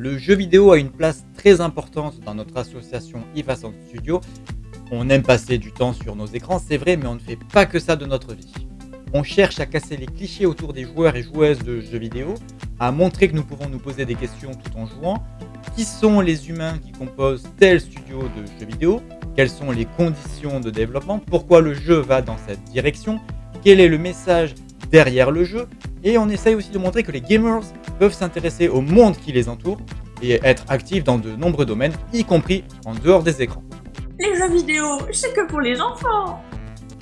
Le jeu vidéo a une place très importante dans notre association Ivasan Studio. On aime passer du temps sur nos écrans, c'est vrai, mais on ne fait pas que ça de notre vie. On cherche à casser les clichés autour des joueurs et joueuses de jeux vidéo, à montrer que nous pouvons nous poser des questions tout en jouant. Qui sont les humains qui composent tel studio de jeux vidéo? Quelles sont les conditions de développement? Pourquoi le jeu va dans cette direction? Quel est le message derrière le jeu? Et on essaye aussi de montrer que les gamers peuvent s'intéresser au monde qui les entoure et être actifs dans de nombreux domaines, y compris en dehors des écrans. Les jeux vidéo, c'est que pour les enfants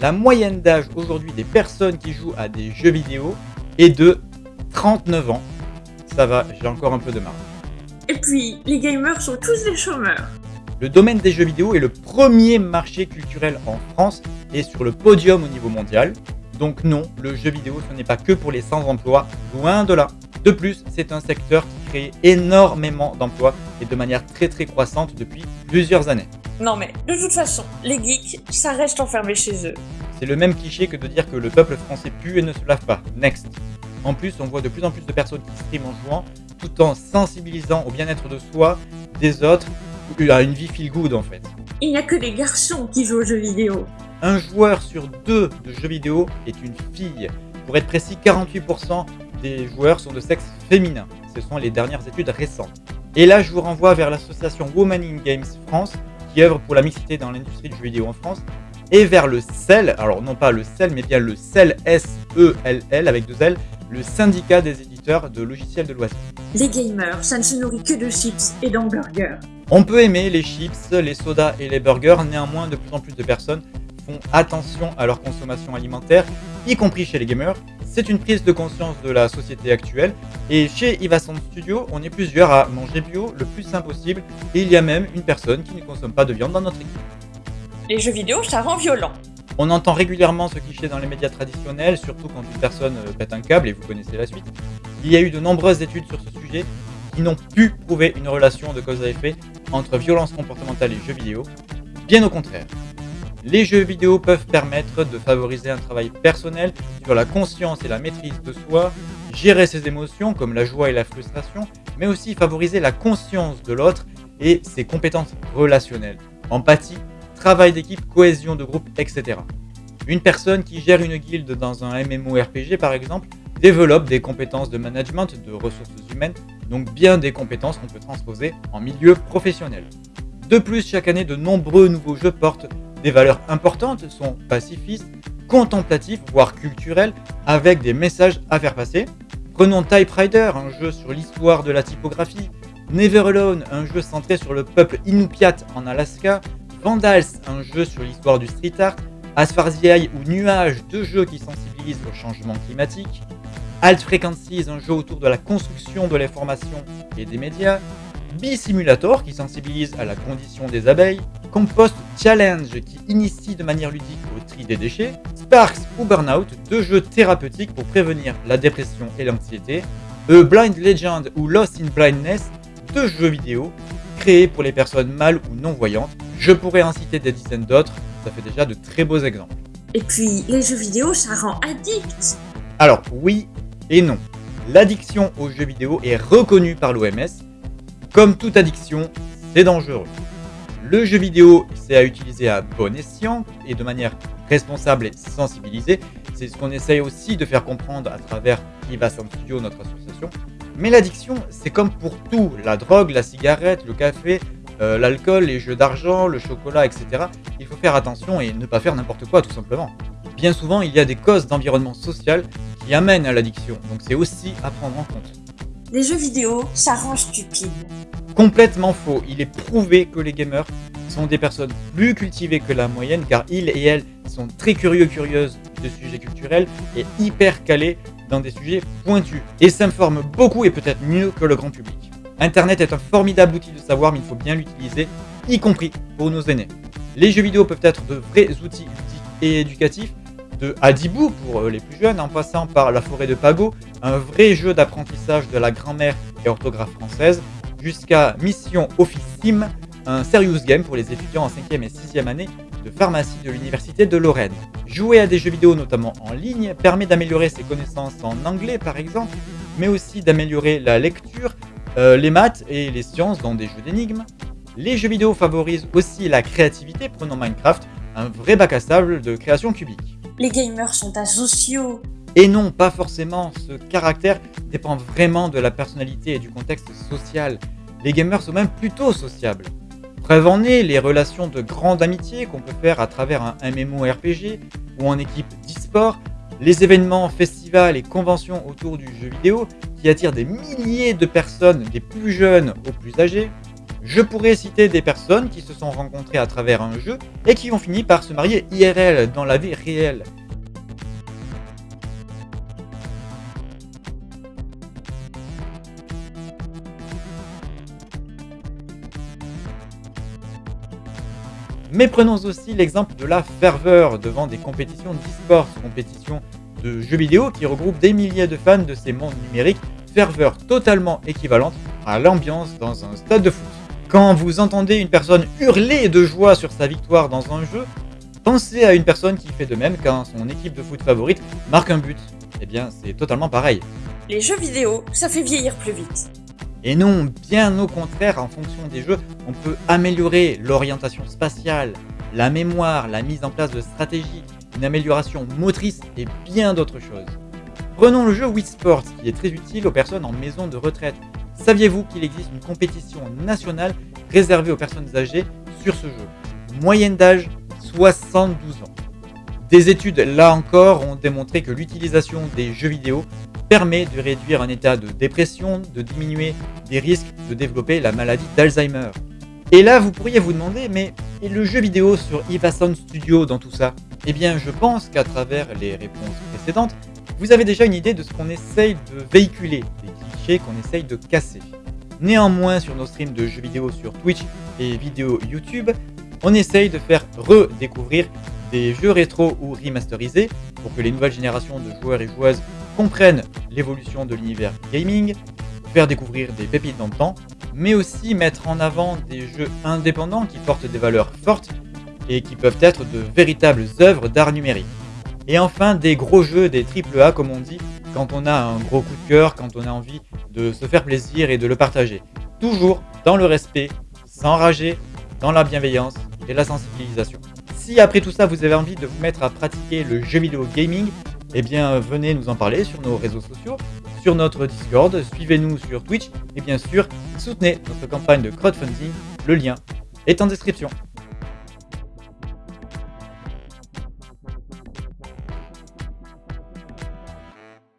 La moyenne d'âge aujourd'hui des personnes qui jouent à des jeux vidéo est de 39 ans. Ça va, j'ai encore un peu de marge. Et puis, les gamers sont tous des chômeurs. Le domaine des jeux vidéo est le premier marché culturel en France et sur le podium au niveau mondial. Donc non, le jeu vidéo ce n'est pas que pour les sans-emploi, loin de là. De plus, c'est un secteur qui crée énormément d'emplois et de manière très très croissante depuis plusieurs années. Non mais, de toute façon, les geeks, ça reste enfermé chez eux. C'est le même cliché que de dire que le peuple français pue et ne se lave pas. Next. En plus, on voit de plus en plus de personnes qui streament en jouant, tout en sensibilisant au bien-être de soi, des autres, à une vie feel good en fait. Il n'y a que des garçons qui jouent aux jeux vidéo. Un joueur sur deux de jeux vidéo est une fille. Pour être précis, 48% des joueurs sont de sexe féminin. Ce sont les dernières études récentes. Et là, je vous renvoie vers l'association Women in Games France, qui œuvre pour la mixité dans l'industrie du jeu vidéo en France, et vers le CEL, alors non pas le CEL, mais bien le CEL, S-E-L-L, avec deux L, le syndicat des éditeurs de logiciels de loisirs. Les gamers, ça ne se nourrit que de chips et d'hamburgers. On peut aimer les chips, les sodas et les burgers, néanmoins de plus en plus de personnes font attention à leur consommation alimentaire, y compris chez les gamers. C'est une prise de conscience de la société actuelle et chez Ivason Studio, on est plusieurs à manger bio le plus simple possible et il y a même une personne qui ne consomme pas de viande dans notre équipe. Les jeux vidéo, ça rend violent. On entend régulièrement ce cliché dans les médias traditionnels, surtout quand une personne euh, pète un câble et vous connaissez la suite. Il y a eu de nombreuses études sur ce sujet qui n'ont pu prouver une relation de cause à effet entre violence comportementale et jeux vidéo. Bien au contraire. Les jeux vidéo peuvent permettre de favoriser un travail personnel sur la conscience et la maîtrise de soi, gérer ses émotions comme la joie et la frustration, mais aussi favoriser la conscience de l'autre et ses compétences relationnelles, empathie, travail d'équipe, cohésion de groupe, etc. Une personne qui gère une guilde dans un MMORPG par exemple développe des compétences de management, de ressources humaines, donc bien des compétences qu'on peut transposer en milieu professionnel. De plus, chaque année, de nombreux nouveaux jeux portent des valeurs importantes, sont pacifistes, contemplatifs, voire culturels, avec des messages à faire passer. Prenons Typewriter, un jeu sur l'histoire de la typographie, Never Alone, un jeu centré sur le peuple Inupiat en Alaska, Vandals, un jeu sur l'histoire du street art, As ou Nuage, deux jeux qui sensibilisent au changement climatique, Alt Frequencies, un jeu autour de la construction de l'information et des médias, Simulator qui sensibilise à la condition des abeilles, Compost Challenge qui initie de manière ludique au tri des déchets, Sparks ou Burnout, deux jeux thérapeutiques pour prévenir la dépression et l'anxiété, A Blind Legend ou Lost in Blindness, deux jeux vidéo créés pour les personnes mâles ou non-voyantes. Je pourrais en citer des dizaines d'autres, ça fait déjà de très beaux exemples. Et puis, les jeux vidéo, ça rend addict Alors, oui et non. L'addiction aux jeux vidéo est reconnue par l'OMS, comme toute addiction, c'est dangereux. Le jeu vidéo, c'est à utiliser à bon escient et de manière responsable et sensibilisée. C'est ce qu'on essaye aussi de faire comprendre à travers Ivasan Studio, notre association. Mais l'addiction, c'est comme pour tout, la drogue, la cigarette, le café, euh, l'alcool, les jeux d'argent, le chocolat, etc. Il faut faire attention et ne pas faire n'importe quoi tout simplement. Bien souvent, il y a des causes d'environnement social qui amènent à l'addiction, donc c'est aussi à prendre en compte. Les jeux vidéo, ça rend stupide. Complètement faux. Il est prouvé que les gamers sont des personnes plus cultivées que la moyenne car ils et elles sont très curieux curieuses de sujets culturels et hyper calés dans des sujets pointus et s'informent beaucoup et peut-être mieux que le grand public. Internet est un formidable outil de savoir mais il faut bien l'utiliser, y compris pour nos aînés. Les jeux vidéo peuvent être de vrais outils ludiques et éducatifs de Adibou pour euh, les plus jeunes, en passant par La forêt de Pago, un vrai jeu d'apprentissage de la grammaire et orthographe française, jusqu'à Mission Officime, un serious game pour les étudiants en 5e et 6e année de pharmacie de l'Université de Lorraine. Jouer à des jeux vidéo, notamment en ligne, permet d'améliorer ses connaissances en anglais par exemple, mais aussi d'améliorer la lecture, euh, les maths et les sciences dans des jeux d'énigmes. Les jeux vidéo favorisent aussi la créativité, prenant Minecraft, un vrai bac à sable de création cubique. Les gamers sont asociaux. Et non, pas forcément, ce caractère dépend vraiment de la personnalité et du contexte social. Les gamers sont même plutôt sociables. Preuve en est les relations de grande amitié qu'on peut faire à travers un MMORPG ou en équipe d'e-sport, les événements, festivals et conventions autour du jeu vidéo qui attirent des milliers de personnes, des plus jeunes aux plus âgés. Je pourrais citer des personnes qui se sont rencontrées à travers un jeu et qui ont fini par se marier IRL dans la vie réelle. Mais prenons aussi l'exemple de la ferveur devant des compétitions d'e-sport, compétitions de jeux vidéo qui regroupent des milliers de fans de ces mondes numériques, ferveur totalement équivalente à l'ambiance dans un stade de foot. Quand vous entendez une personne hurler de joie sur sa victoire dans un jeu, pensez à une personne qui fait de même quand son équipe de foot favorite marque un but. Eh bien, c'est totalement pareil. Les jeux vidéo, ça fait vieillir plus vite. Et non, bien au contraire, en fonction des jeux, on peut améliorer l'orientation spatiale, la mémoire, la mise en place de stratégies, une amélioration motrice et bien d'autres choses. Prenons le jeu Wii Sports qui est très utile aux personnes en maison de retraite. Saviez-vous qu'il existe une compétition nationale réservée aux personnes âgées sur ce jeu? Moyenne d'âge 72 ans. Des études, là encore, ont démontré que l'utilisation des jeux vidéo permet de réduire un état de dépression, de diminuer les risques de développer la maladie d'Alzheimer. Et là, vous pourriez vous demander, mais le jeu vidéo sur Eva Sound Studio dans tout ça? Eh bien, je pense qu'à travers les réponses précédentes, vous avez déjà une idée de ce qu'on essaye de véhiculer, des clichés qu'on essaye de casser. Néanmoins, sur nos streams de jeux vidéo sur Twitch et vidéos YouTube, on essaye de faire redécouvrir des jeux rétro ou remasterisés pour que les nouvelles générations de joueurs et joueuses comprennent l'évolution de l'univers gaming, faire découvrir des pépites dans le temps, mais aussi mettre en avant des jeux indépendants qui portent des valeurs fortes et qui peuvent être de véritables œuvres d'art numérique. Et enfin, des gros jeux, des AAA comme on dit, quand on a un gros coup de cœur, quand on a envie de se faire plaisir et de le partager. Toujours dans le respect, sans rager, dans la bienveillance et la sensibilisation. Si après tout ça vous avez envie de vous mettre à pratiquer le jeu vidéo gaming, eh bien venez nous en parler sur nos réseaux sociaux, sur notre Discord, suivez-nous sur Twitch et bien sûr soutenez notre campagne de crowdfunding, le lien est en description.